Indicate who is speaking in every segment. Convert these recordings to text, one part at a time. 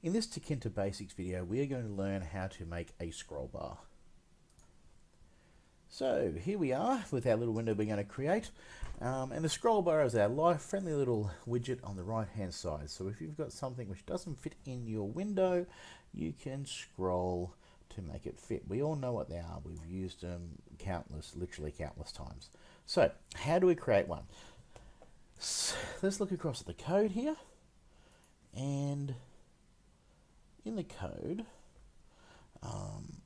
Speaker 1: In this Tkinter Basics video, we are going to learn how to make a scroll bar. So here we are with our little window we're going to create. Um, and the scroll bar is our life friendly little widget on the right hand side. So if you've got something which doesn't fit in your window, you can scroll to make it fit. We all know what they are. We've used them countless, literally countless times. So how do we create one? So let's look across at the code here. And in the code, um,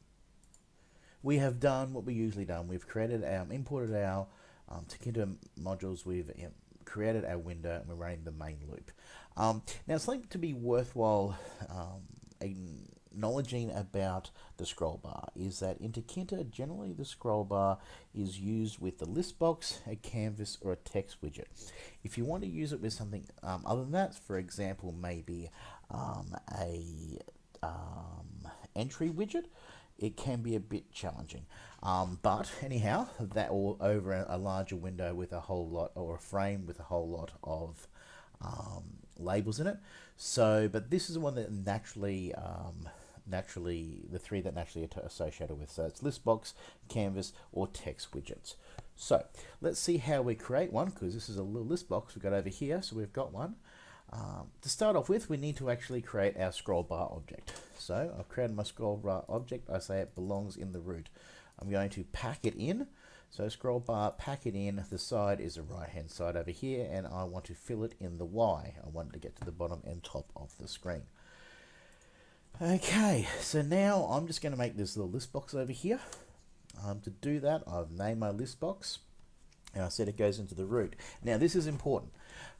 Speaker 1: we have done what we usually done. We've created our, imported our um, modules. We've created our window and we're running the main loop. Um, now, something to be worthwhile um, acknowledging about the scroll bar is that in Tkinter, generally the scroll bar is used with the list box, a canvas, or a text widget. If you want to use it with something um, other than that, for example, maybe um, a um, entry widget, it can be a bit challenging. Um, but anyhow, that or over a, a, larger window with a whole lot, or a frame with a whole lot of um, labels in it. So, but this is the one that naturally, um, naturally, the three that naturally are associated with. So it's list box, canvas, or text widgets. So let's see how we create one, because this is a little list box we've got over here. So we've got one. Um, to start off with, we need to actually create our scroll bar object. So I've created my scroll bar object. I say it belongs in the root. I'm going to pack it in. So scroll bar, pack it in. The side is the right hand side over here, and I want to fill it in the Y. I want to get to the bottom and top of the screen. Okay, so now I'm just going to make this little list box over here. Um, to do that, I've named my list box, and I said it goes into the root. Now this is important.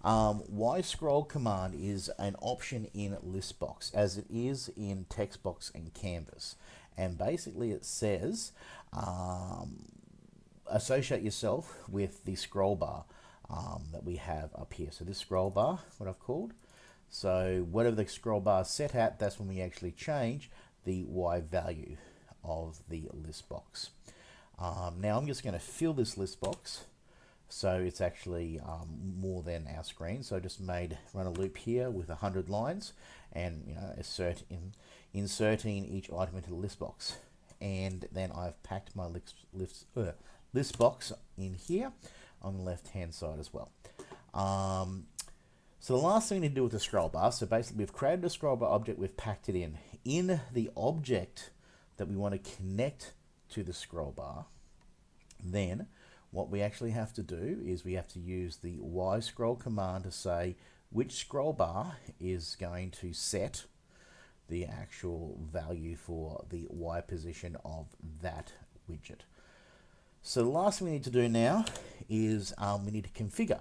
Speaker 1: Um, y scroll command is an option in listbox as it is in textbox and canvas. And basically it says um, associate yourself with the scroll bar um, that we have up here. So this scroll bar what I've called. So whatever the scroll bar is set at that's when we actually change the y value of the list box. Um, now I'm just going to fill this list box so it's actually um, more than our screen. So I just made run a loop here with 100 lines and you know insert in inserting each item into the list box. And then I've packed my list, list, uh, list box in here on the left hand side as well. Um, so the last thing to do with the scroll bar, so basically we've created a scroll bar object, we've packed it in. In the object that we want to connect to the scroll bar, then what we actually have to do is we have to use the Y scroll command to say which scroll bar is going to set the actual value for the Y position of that widget. So the last thing we need to do now is um, we need to configure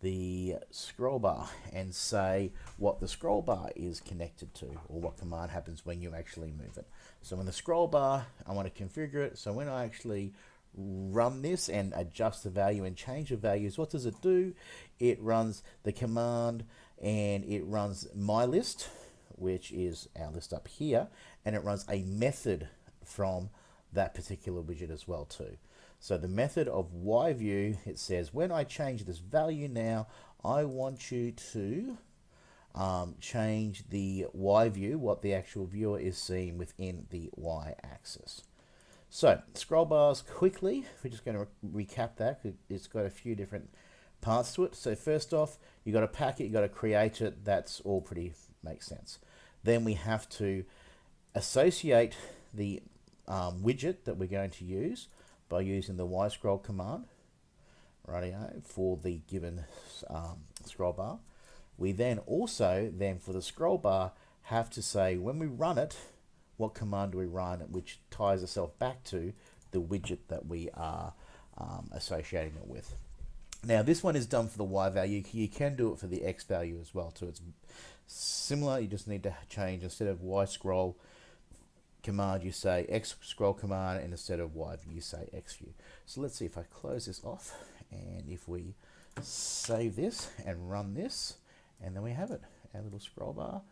Speaker 1: the scroll bar and say what the scroll bar is connected to or what command happens when you actually move it. So in the scroll bar, I want to configure it. So when I actually run this and adjust the value and change the values, what does it do? It runs the command and it runs my list, which is our list up here, and it runs a method from that particular widget as well too. So the method of yView, it says, when I change this value now, I want you to um, change the Y view, what the actual viewer is seeing within the Y axis. So, scroll bars quickly, we're just going to re recap that. It's got a few different parts to it. So first off, you got to pack it, you got to create it. That's all pretty makes sense. Then we have to associate the um, widget that we're going to use by using the Y scroll command, rightio, for the given um, scroll bar. We then also, then for the scroll bar, have to say when we run it, what command do we run, which ties itself back to the widget that we are um, associating it with. Now this one is done for the Y value. You can do it for the X value as well too. It's similar. You just need to change instead of Y scroll command you say X scroll command and instead of Y view you say X view. So let's see if I close this off and if we save this and run this and then we have it, our little scroll bar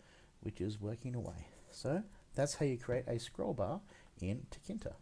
Speaker 1: which is working away. So that's how you create a scroll bar in Tkinter.